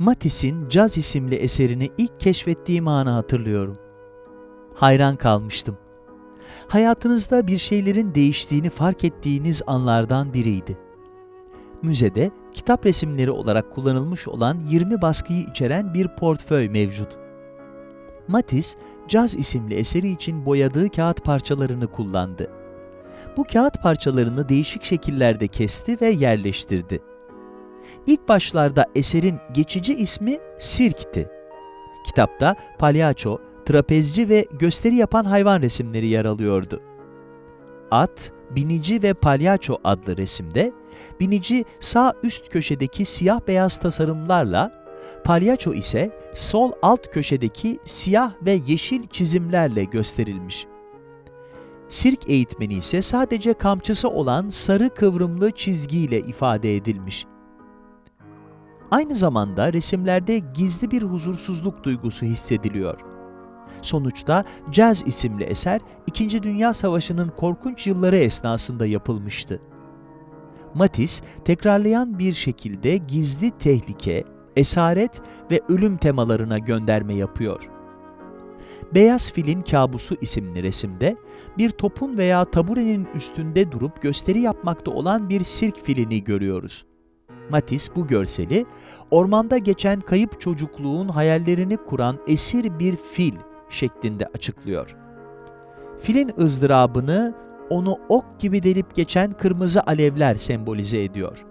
Matisse'in Caz isimli eserini ilk keşfettiğim anı hatırlıyorum. Hayran kalmıştım. Hayatınızda bir şeylerin değiştiğini fark ettiğiniz anlardan biriydi. Müzede kitap resimleri olarak kullanılmış olan 20 baskıyı içeren bir portföy mevcut. Matisse, Caz isimli eseri için boyadığı kağıt parçalarını kullandı. Bu kağıt parçalarını değişik şekillerde kesti ve yerleştirdi. İlk başlarda eserin geçici ismi Sirk'ti. Kitapta palyaço, trapezci ve gösteri yapan hayvan resimleri yer alıyordu. At, binici ve palyaço adlı resimde, binici sağ üst köşedeki siyah beyaz tasarımlarla, palyaço ise sol alt köşedeki siyah ve yeşil çizimlerle gösterilmiş. Sirk eğitmeni ise sadece kamçısı olan sarı kıvrımlı çizgiyle ifade edilmiş. Aynı zamanda resimlerde gizli bir huzursuzluk duygusu hissediliyor. Sonuçta Caz isimli eser, İkinci Dünya Savaşı'nın korkunç yılları esnasında yapılmıştı. Matisse, tekrarlayan bir şekilde gizli tehlike, esaret ve ölüm temalarına gönderme yapıyor. Beyaz Filin Kabusu isimli resimde, bir topun veya taburenin üstünde durup gösteri yapmakta olan bir sirk filini görüyoruz. Matisse bu görseli, ormanda geçen kayıp çocukluğun hayallerini kuran esir bir fil şeklinde açıklıyor. Filin ızdırabını onu ok gibi delip geçen kırmızı alevler sembolize ediyor.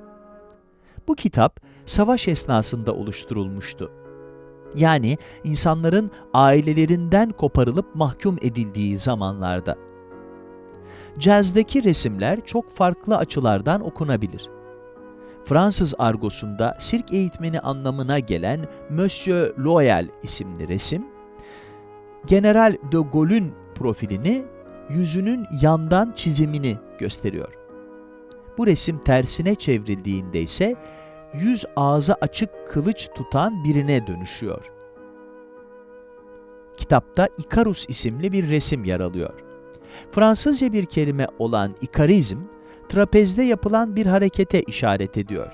Bu kitap savaş esnasında oluşturulmuştu. Yani insanların ailelerinden koparılıp mahkum edildiği zamanlarda. Cazdaki resimler çok farklı açılardan okunabilir. Fransız argosunda sirk eğitmeni anlamına gelen Monsieur Loyal isimli resim, General de Gaulle'ün profilini, yüzünün yandan çizimini gösteriyor. Bu resim tersine çevrildiğinde ise yüz ağzı açık kılıç tutan birine dönüşüyor. Kitapta Ikarus isimli bir resim yer alıyor. Fransızca bir kelime olan ikarizm, trapezde yapılan bir harekete işaret ediyor.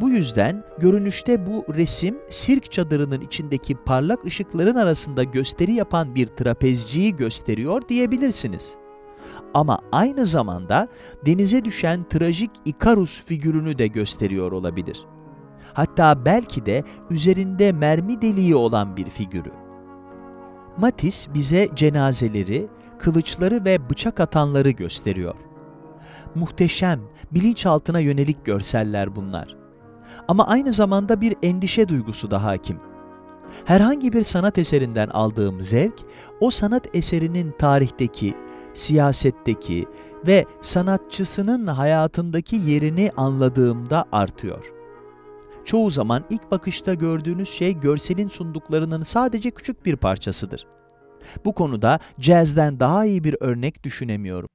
Bu yüzden görünüşte bu resim sirk çadırının içindeki parlak ışıkların arasında gösteri yapan bir trapezciyi gösteriyor diyebilirsiniz. Ama aynı zamanda denize düşen trajik Ikarus figürünü de gösteriyor olabilir. Hatta belki de üzerinde mermi deliği olan bir figürü. Matisse bize cenazeleri, kılıçları ve bıçak atanları gösteriyor. Muhteşem, bilinçaltına yönelik görseller bunlar. Ama aynı zamanda bir endişe duygusu da hakim. Herhangi bir sanat eserinden aldığım zevk, o sanat eserinin tarihteki, siyasetteki ve sanatçısının hayatındaki yerini anladığımda artıyor. Çoğu zaman ilk bakışta gördüğünüz şey görselin sunduklarının sadece küçük bir parçasıdır. Bu konuda jazzden daha iyi bir örnek düşünemiyorum.